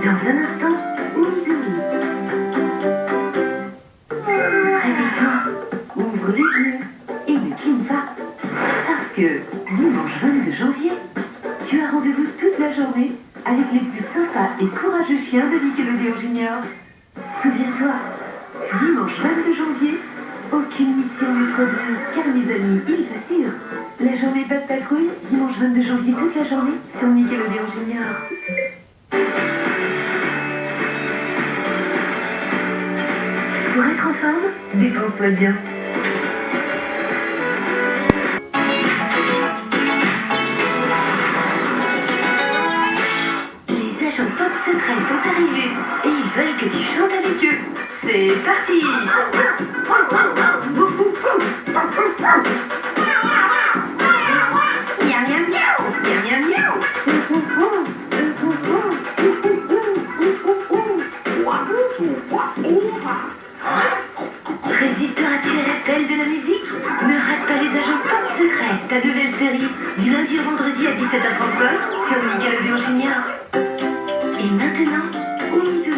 Dans un instant, Mizumi. Réveille-toi, ouvre les yeux et ne cligne pas. Parce que dimanche 22 janvier, tu as rendez-vous toute la journée avec les plus sympas et courageux chiens de Nickelodeon Junior. Souviens-toi, dimanche 22 janvier, aucune mission n'est trop dure, car mes amis, ils s'assurent. La journée Bad Patrouille, dimanche 22 janvier, toute la journée, sur Nickelodeon Junior. Pour être en forme, dépense-toi bien. Les agents top secrets sont arrivés et ils veulent que tu chantes avec eux. C'est parti De la musique Ne rate pas les agents top secrets, ta nouvelle série, du lundi au vendredi à 17h35 sur Nickelodeon Junior. Et maintenant, Omizumi.